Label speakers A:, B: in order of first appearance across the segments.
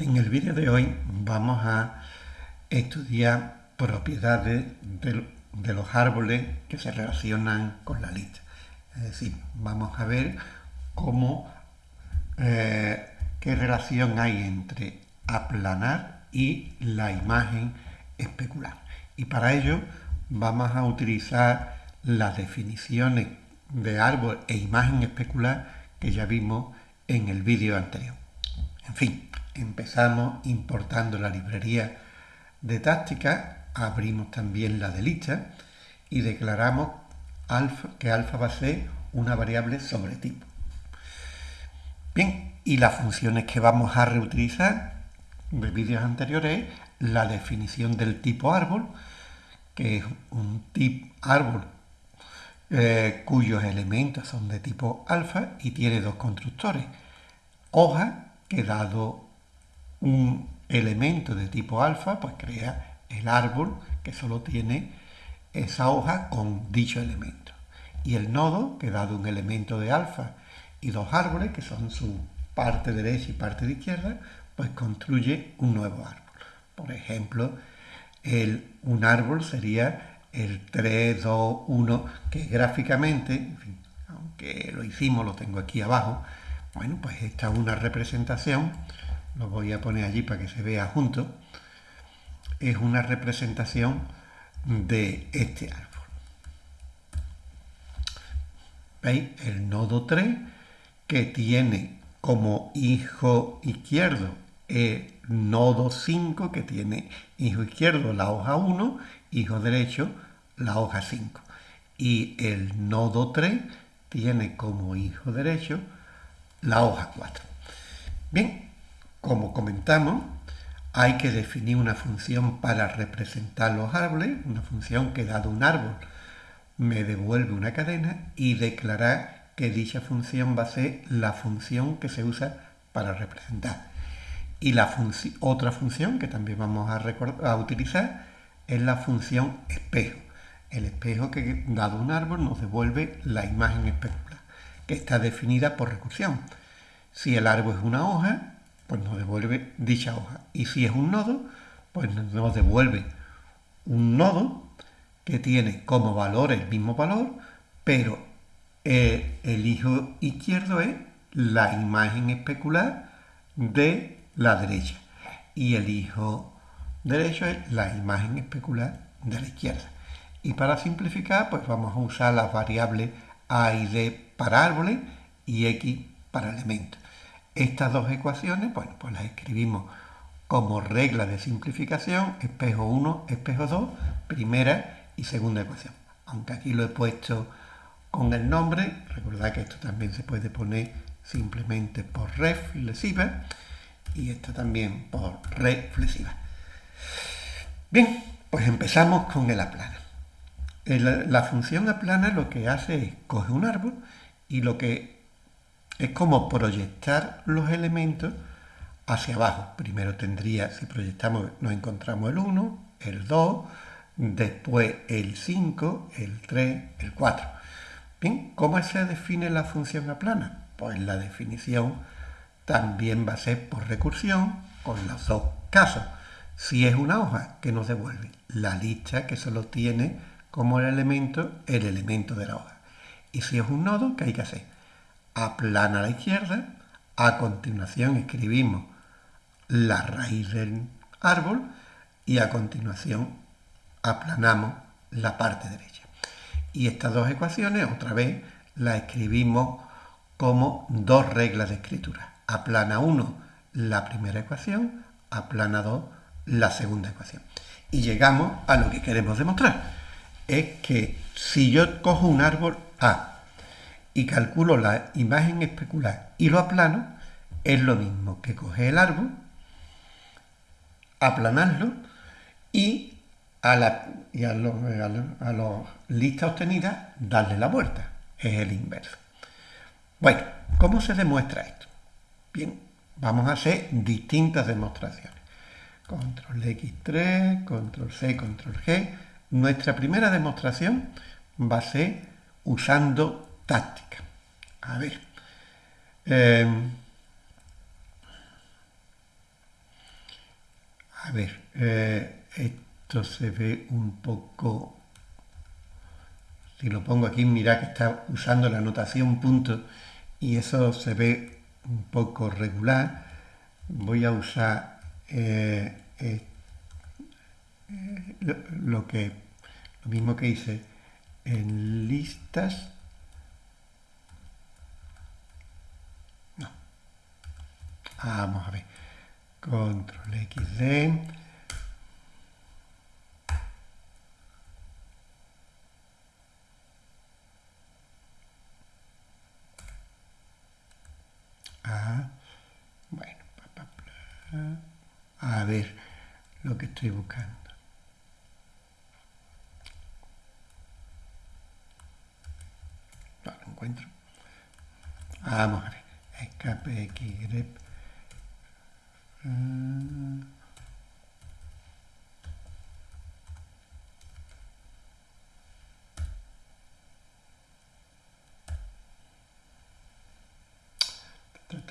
A: En el vídeo de hoy vamos a estudiar propiedades de, los árboles que se relacionan con la lista. Es decir, vamos a ver cómo, eh, qué relación hay entre aplanar y la imagen especular. Y para ello vamos a utilizar las definiciones de árbol e imagen especular que ya vimos en el vídeo anterior. En fin, empezamos importando la librería de táctica, abrimos también la de lista y declaramos que alfa va a ser una variable sobre tipo. Bien, y las funciones que vamos a reutilizar de vídeos anteriores es la definición del tipo árbol, que es un tipo árbol eh, cuyos elementos son de tipo alfa y tiene dos constructores. Hoja, que dado un elemento de tipo alfa, pues crea el árbol que solo tiene esa hoja con dicho elemento. Y el nodo, que dado un elemento de alfa y dos árboles, que son su parte derecha y parte de izquierda, pues construye un nuevo árbol. Por ejemplo, el, un árbol sería el 3, 2, 1, que gráficamente, aunque lo hicimos, lo tengo aquí abajo, bueno, pues esta es una representación lo voy a poner allí para que se vea junto, es una representación de este árbol. ¿Veis? El nodo 3 que tiene como hijo izquierdo el nodo 5 que tiene hijo izquierdo la hoja 1, hijo derecho la hoja 5. Y el nodo 3 tiene como hijo derecho la hoja 4. Bien, como comentamos, hay que definir una función para representar los árboles, una función que dado un árbol me devuelve una cadena y declarar que dicha función va a ser la función que se usa para representar. Y la otra función que también vamos a, a utilizar es la función espejo. El espejo que, dado un árbol, nos devuelve la imagen especular, que está definida por recursión. Si el árbol es una hoja, pues nos devuelve dicha hoja. Y si es un nodo, pues nos devuelve un nodo que tiene como valor el mismo valor, pero el hijo izquierdo es la imagen especular de la derecha y el hijo derecho es la imagen especular de la izquierda. Y para simplificar, pues vamos a usar las variables a y d para árboles y x para elementos. Estas dos ecuaciones, bueno, pues las escribimos como regla de simplificación, espejo 1, espejo 2, primera y segunda ecuación. Aunque aquí lo he puesto con el nombre, recordad que esto también se puede poner simplemente por reflexiva y esto también por reflexiva. Bien, pues empezamos con el aplana. La función aplana lo que hace es coge un árbol y lo que es como proyectar los elementos hacia abajo. Primero tendría, si proyectamos, nos encontramos el 1, el 2, después el 5, el 3, el 4. Bien, ¿cómo se define la función aplana? Pues la definición también va a ser por recursión con los dos casos. Si es una hoja, que nos devuelve? La lista que solo tiene como el elemento el elemento de la hoja. Y si es un nodo, ¿qué hay que hacer? Aplana a la izquierda, a continuación escribimos la raíz del árbol y a continuación aplanamos la parte derecha. Y estas dos ecuaciones, otra vez, las escribimos como dos reglas de escritura. Aplana 1 la primera ecuación, aplana 2 la segunda ecuación. Y llegamos a lo que queremos demostrar. Es que si yo cojo un árbol A y calculo la imagen especular y lo aplano, es lo mismo que coger el árbol, aplanarlo y a la y a, las listas obtenidas darle la vuelta. Es el inverso. Bueno, ¿cómo se demuestra esto? Bien, vamos a hacer distintas demostraciones. Control X3, Control C, Control G. Nuestra primera demostración va a ser usando táctica. A ver. Em, A ver, eh, esto se ve un poco... Si lo pongo aquí, mira que está usando la notación punto y eso se ve un poco regular. Voy a usar eh, eh, lo, que lo mismo que hice en listas. No. Vamos a ver. Control XD. bueno, a ver lo que estoy buscando. No lo encuentro. Vamos a ver. Escape X grep.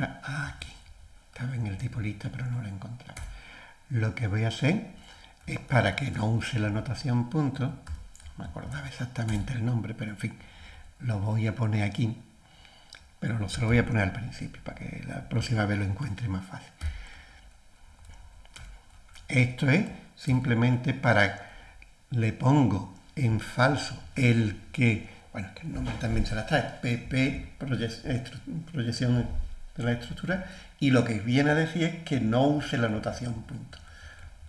A: Aquí. Estaba en el tipo lista, pero no lo encontraba. Lo que voy a hacer es para que no use la notación punto, no me acordaba exactamente el nombre, pero en fin, lo voy a poner aquí, pero no se lo voy a poner al principio, para que la próxima vez lo encuentre más fácil. Esto es simplemente para, le pongo en falso el que, bueno, que el nombre también se la trae, PP, proyección de la estructura y lo que viene a decir es que no use la notación punto.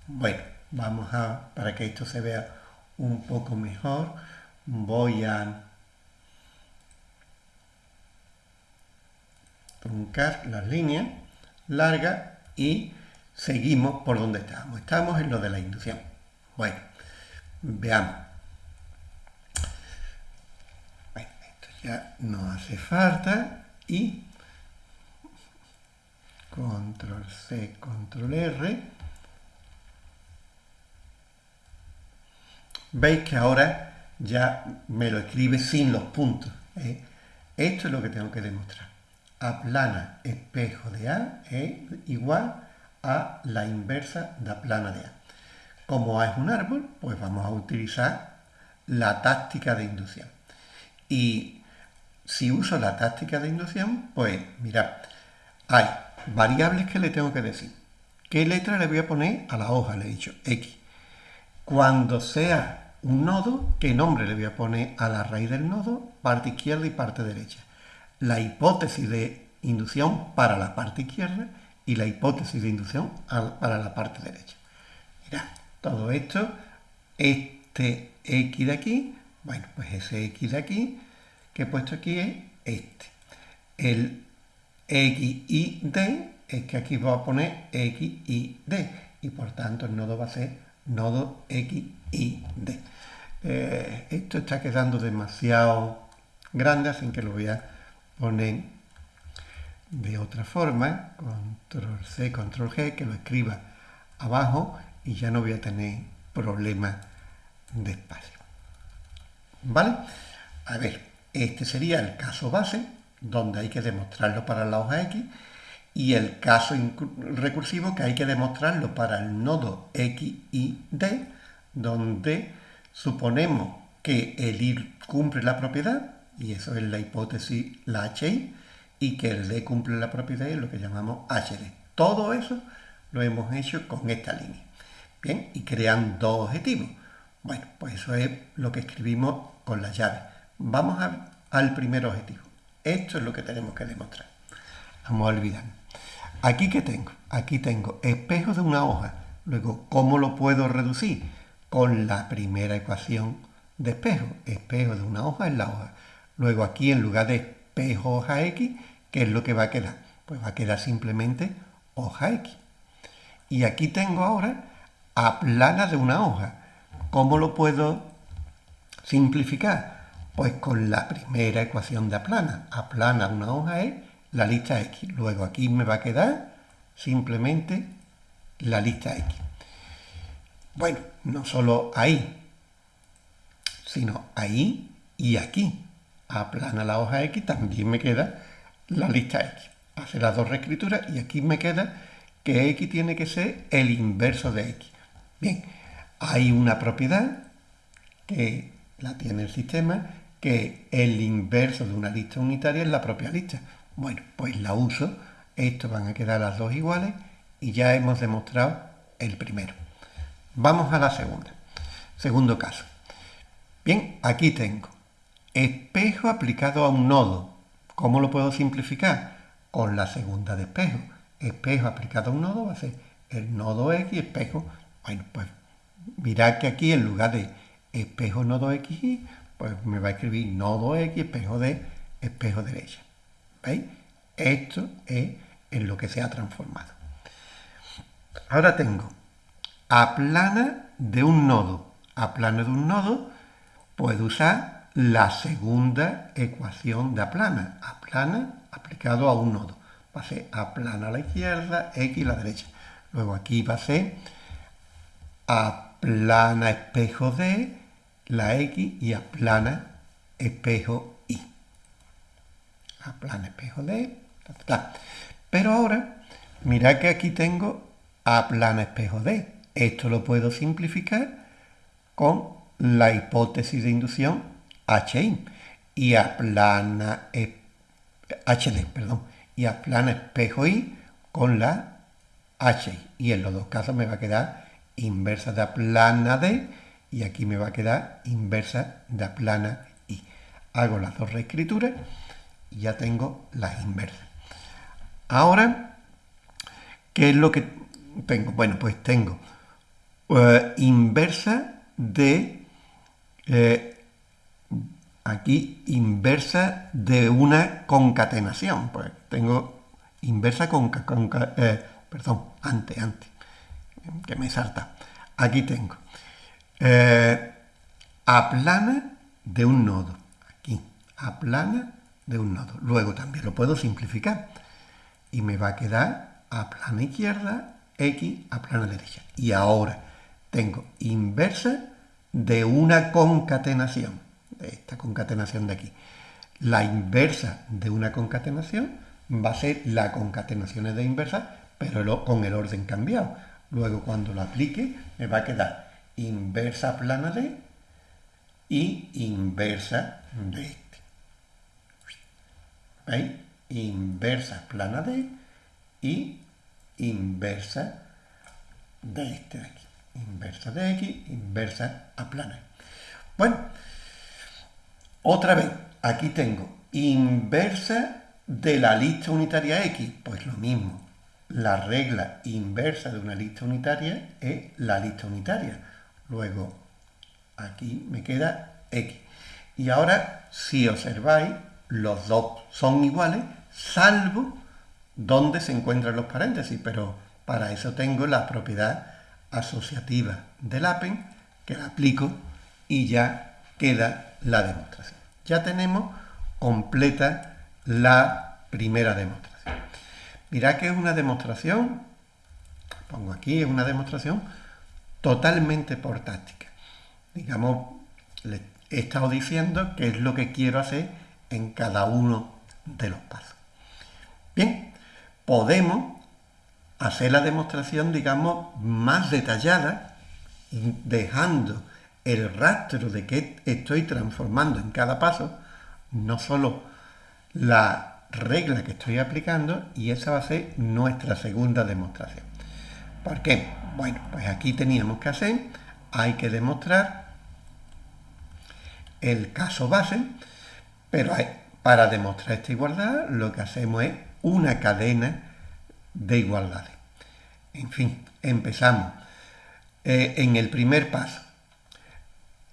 A: Bueno, vamos a, para que esto se vea un poco mejor, voy a truncar las líneas largas y seguimos por donde estábamos. Estamos en lo de la inducción. Bueno, veamos. Bueno, esto ya no hace falta y control C, control R. Veis que ahora ya me lo escribe sin los puntos. ¿eh? Esto es lo que tengo que demostrar. Aplana espejo de A es igual a la inversa de aplana de A. Como A es un árbol, pues vamos a utilizar la táctica de inducción. Y si uso la táctica de inducción, pues mirad, hay variables que le tengo que decir. ¿Qué letra le voy a poner a la hoja? Le he dicho X. Cuando sea un nodo, ¿qué nombre le voy a poner a la raíz del nodo? Parte izquierda y parte derecha. La hipótesis de inducción para la parte izquierda y la hipótesis de inducción para la parte derecha. Mira, todo esto, este X de aquí, bueno, pues ese X de aquí que he puesto aquí es este. El X y D, es que aquí voy a poner X y D. Y por tanto el nodo va a ser nodo X y D. Eh, esto está quedando demasiado grande, así que lo voy a poner de otra forma. Control C, Control G, que lo escriba abajo y ya no voy a tener problemas de espacio. ¿Vale? A ver, este sería el caso base donde hay que demostrarlo para la hoja X, y el caso recursivo que hay que demostrarlo para el nodo X y D, donde suponemos que el ir cumple la propiedad, y eso es la hipótesis, la HI, y que el D cumple la propiedad, es lo que llamamos HD. Todo eso lo hemos hecho con esta línea. Bien, y crean dos objetivos. Bueno, pues eso es lo que escribimos con la llave. Vamos al primer objetivo. Esto es lo que tenemos que demostrar. Vamos a olvidar. Aquí que tengo, aquí tengo espejo de una hoja. Luego, ¿cómo lo puedo reducir? Con la primera ecuación de espejo. Espejo de una hoja es la hoja. Luego aquí en lugar de espejo hoja X, ¿qué es lo que va a quedar? Pues va a quedar simplemente hoja X. Y aquí tengo ahora aplana de una hoja. ¿Cómo lo puedo simplificar? Pues con la primera ecuación de aplana. Aplana una hoja es la lista X. Luego aquí me va a quedar simplemente la lista X. Bueno, no solo ahí, sino ahí y aquí. Aplana la hoja X, también me queda la lista X. Hace las dos reescrituras y aquí me queda que x tiene que ser el inverso de x. Bien, hay una propiedad que la tiene el sistema, que el inverso de una lista unitaria es la propia lista. Bueno, pues la uso, estos van a quedar las dos iguales y ya hemos demostrado el primero. Vamos a la segunda. Segundo caso. Bien, aquí tengo espejo aplicado a un nodo. ¿Cómo lo puedo simplificar? Con la segunda de espejo. Espejo aplicado a un nodo va a ser el nodo X, espejo. Bueno, pues mirad que aquí en lugar de espejo nodo X, pues me va a escribir nodo X, espejo de espejo derecha. ¿Veis? Esto es en lo que se ha transformado. Ahora tengo aplana de un nodo. Aplana de un nodo, puedo usar la segunda ecuación de aplana. Aplana aplicado a un nodo. Va a ser aplana a la izquierda, X a la derecha. Luego aquí va a ser aplana espejo de la X y aplana espejo Y. Aplana espejo de... Pero ahora, mirad que aquí tengo aplana espejo de. Esto lo puedo simplificar con la hipótesis de inducción HI y aplana HD, perdón, y aplana espejo I con la HI. Y en los dos casos me va a quedar inversa de aplana D y aquí me va a quedar inversa de aplana I. Hago las dos reescrituras y ya tengo las inversas. Ahora, ¿qué es lo que tengo? Bueno, pues tengo eh, inversa de, eh, aquí, inversa de una concatenación. Pues tengo inversa con, eh, perdón, antes, antes, que me salta. Aquí tengo aplana de un nodo. Aquí, aplana de un nodo. Luego también lo puedo simplificar. Y me va a quedar aplana izquierda, X, aplana derecha. Y ahora, tengo inversa de una concatenación, esta concatenación de aquí. La inversa de una concatenación va a ser la concatenación de inversa, pero con el orden cambiado. Luego cuando lo aplique me va a quedar inversa plana de y inversa de este. ¿Veis? Inversa plana de y inversa de este de aquí inversa de x, inversa a plana. Bueno, otra vez, aquí tengo inversa de la lista unitaria x, pues lo mismo. La regla inversa de una lista unitaria es la lista unitaria. Luego, aquí me queda x. Y ahora, si observáis, los dos son iguales, salvo donde se encuentran los paréntesis, pero para eso tengo la propiedad asociativa del APEN, que la aplico y ya queda la demostración. Ya tenemos completa la primera demostración. Mirad que es una demostración, pongo aquí, es una demostración totalmente por táctica. Digamos, le he estado diciendo qué es lo que quiero hacer en cada uno de los pasos. Bien, podemos hacer la demostración, digamos, más detallada, dejando el rastro de que estoy transformando en cada paso, no solo la regla que estoy aplicando, y esa va a ser nuestra segunda demostración. ¿Por qué? Bueno, pues aquí teníamos que hacer, hay que demostrar el caso base, pero para demostrar esta igualdad lo que hacemos es una cadena de igualdades. En fin, empezamos. Eh, en el primer paso,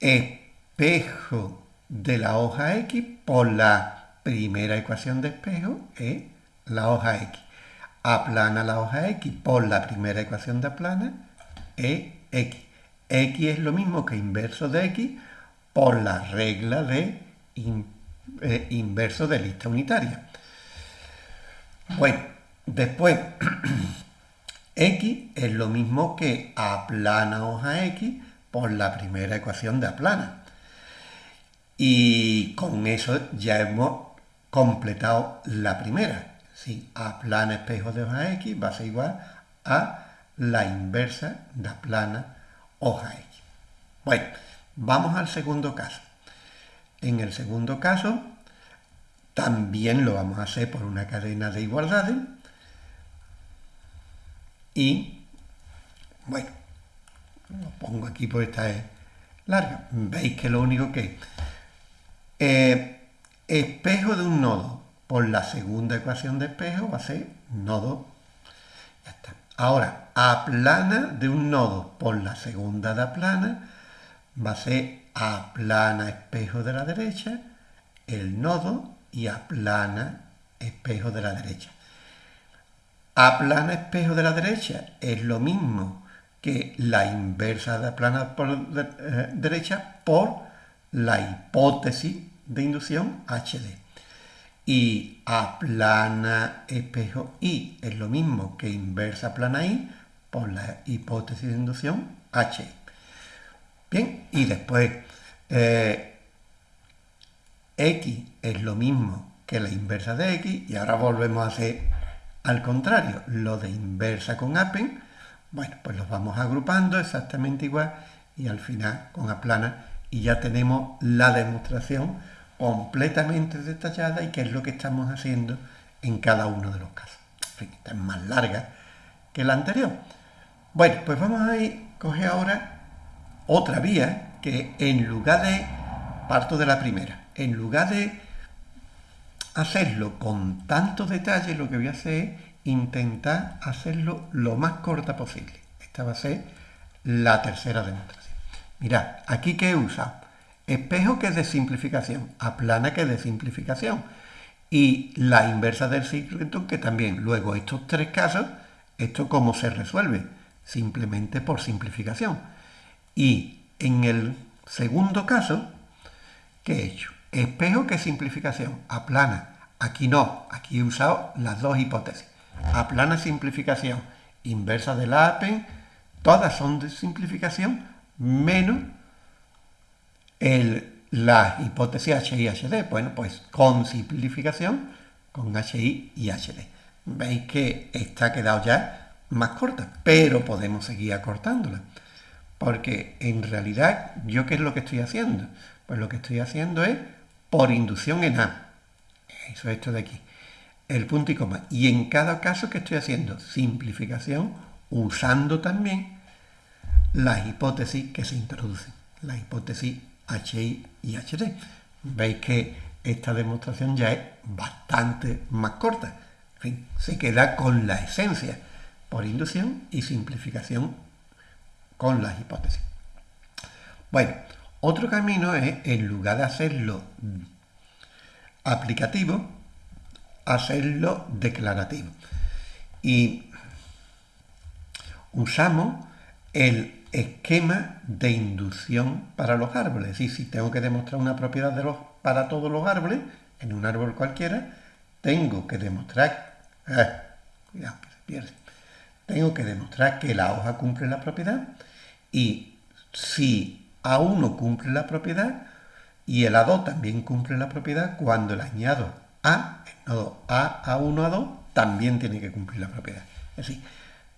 A: espejo de la hoja X por la primera ecuación de espejo es la hoja X. Aplana la hoja X por la primera ecuación de aplana es X. X es lo mismo que inverso de X por la regla de eh, inverso de lista unitaria. Bueno, después X es lo mismo que aplana hoja X por la primera ecuación de aplana. Y con eso ya hemos completado la primera. Si aplana espejo de hoja X va a ser igual a la inversa de la plana hoja X. Bueno, vamos al segundo caso. En el segundo caso, también lo vamos a hacer por una cadena de igualdades. Y, bueno, lo pongo aquí porque esta es larga. Veis que lo único que eh, espejo de un nodo por la segunda ecuación de espejo va a ser nodo. Ya está. Ahora, aplana de un nodo por la segunda de aplana va a ser aplana espejo de la derecha, el nodo y aplana espejo de la derecha. Aplana espejo de la derecha es lo mismo que la inversa de aplana por eh, derecha por la hipótesis de inducción HD. Y aplana espejo I es lo mismo que inversa plana I por la hipótesis de inducción H. Bien, y después eh, X es lo mismo que la inversa de X y ahora volvemos a hacer al contrario, lo de inversa con apen, bueno, pues los vamos agrupando exactamente igual y al final con aplana y ya tenemos la demostración completamente detallada y qué es lo que estamos haciendo en cada uno de los casos. esta es más larga que la anterior. Bueno, pues vamos a ir, coger ahora otra vía que en lugar de, parto de la primera, en lugar de hacerlo con tanto detalle, lo que voy a hacer es intentar hacerlo lo más corta posible. Esta va a ser la tercera demostración. Mirad, aquí que he usado espejo que es de simplificación, aplana que es de simplificación y la inversa del ciclo que también. Luego estos tres casos, esto cómo se resuelve, simplemente por simplificación. Y en el segundo caso, ¿qué he hecho? Espejo que simplificación, aplana. Aquí no, aquí he usado las dos hipótesis. Aplana simplificación, inversa de la APEN, todas son de simplificación, menos el, la hipótesis HI HD. Bueno, pues con simplificación, con HI y HD. Veis que está quedado ya más corta, pero podemos seguir acortándola. Porque en realidad, ¿yo qué es lo que estoy haciendo? Pues lo que estoy haciendo es por inducción en A. Eso es esto de aquí. El punto y coma. Y en cada caso que estoy haciendo simplificación usando también las hipótesis que se introducen. La hipótesis HI y HD. Veis que esta demostración ya es bastante más corta. En fin, se queda con la esencia por inducción y simplificación con las hipótesis. Bueno, otro camino es, en lugar de hacerlo aplicativo, hacerlo declarativo. Y usamos el esquema de inducción para los árboles. Es decir, si tengo que demostrar una propiedad de los, para todos los árboles, en un árbol cualquiera, tengo que demostrar... Ah, cuidado, que se pierde. Tengo que demostrar que la hoja cumple la propiedad y si A1 cumple la propiedad y el A2 también cumple la propiedad, cuando le añado A, el nodo A, A1, A2, también tiene que cumplir la propiedad. Es decir,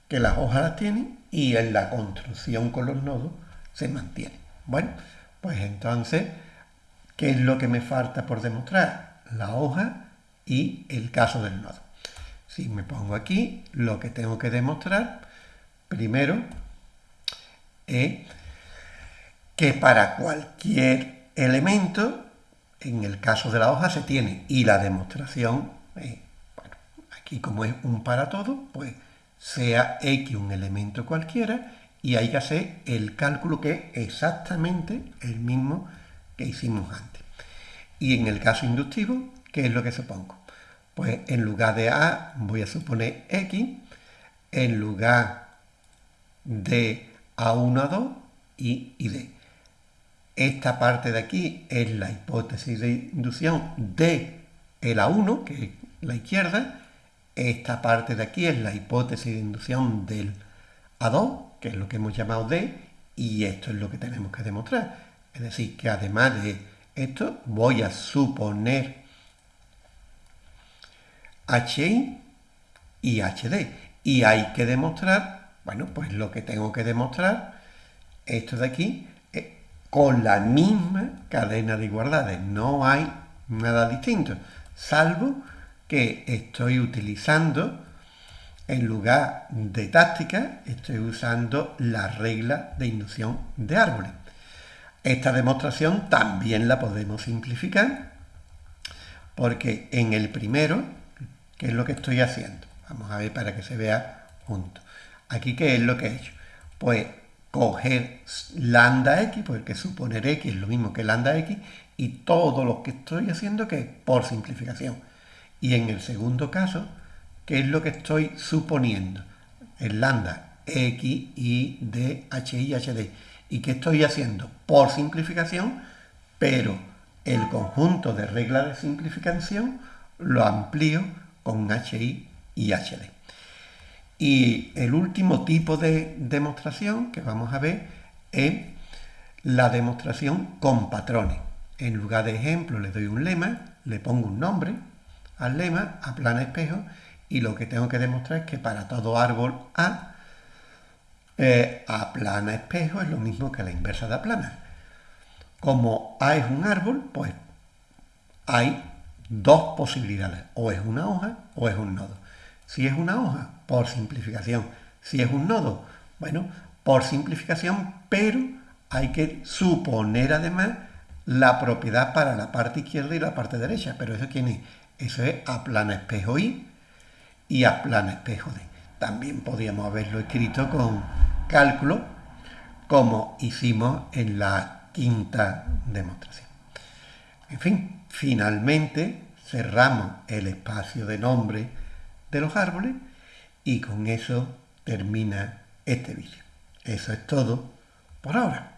A: que las hojas las tienen y en la construcción con los nodos se mantiene. Bueno, pues entonces, ¿qué es lo que me falta por demostrar? La hoja y el caso del nodo. Si me pongo aquí, lo que tengo que demostrar, primero, es que para cualquier elemento, en el caso de la hoja se tiene, y la demostración, eh, bueno, aquí como es un para todo, pues sea X un elemento cualquiera, y hay que hacer el cálculo que es exactamente el mismo que hicimos antes. Y en el caso inductivo, ¿qué es lo que supongo? Pues en lugar de A voy a suponer X, en lugar de a1, A2 y, D. Esta parte de aquí es la hipótesis de inducción de el A1, que es la izquierda. Esta parte de aquí es la hipótesis de inducción del A2, que es lo que hemos llamado D, y esto es lo que tenemos que demostrar. Es decir, que además de esto, voy a suponer HI y HD. y hay que demostrar, bueno, pues lo que tengo que demostrar, esto de aquí, con la misma cadena de igualdades. No hay nada distinto, salvo que estoy utilizando, en lugar de táctica, estoy usando la regla de inducción de árboles. Esta demostración también la podemos simplificar, porque en el primero, ¿qué es lo que estoy haciendo? Vamos a ver para que se vea junto. Aquí, ¿qué es lo que he hecho? Pues coger lambda x, porque suponer x es lo mismo que lambda x, y todo lo que estoy haciendo que es por simplificación. Y en el segundo caso, ¿qué es lo que estoy suponiendo? El lambda x, y, d, h, y, h, d. ¿Y qué estoy haciendo? Por simplificación, pero el conjunto de reglas de simplificación lo amplío con HI y HD. Y el último tipo de demostración que vamos a ver es la demostración con patrones. En lugar de ejemplo le doy un lema, le pongo un nombre al lema, aplana espejo, y lo que tengo que demostrar es que para todo árbol A, eh, aplana espejo es lo mismo que la inversa de aplana. Como A es un árbol, pues hay dos posibilidades, o es una hoja o es un nodo. Si es una hoja, por simplificación. Si es un nodo, bueno, por simplificación, pero hay que suponer además la propiedad para la parte izquierda y la parte derecha. Pero eso quién es? Eso es aplana espejo I y aplana espejo D. También podríamos haberlo escrito con cálculo, como hicimos en la quinta demostración. En fin, finalmente cerramos el espacio de nombre de los árboles y con eso termina este vídeo. Eso es todo por ahora.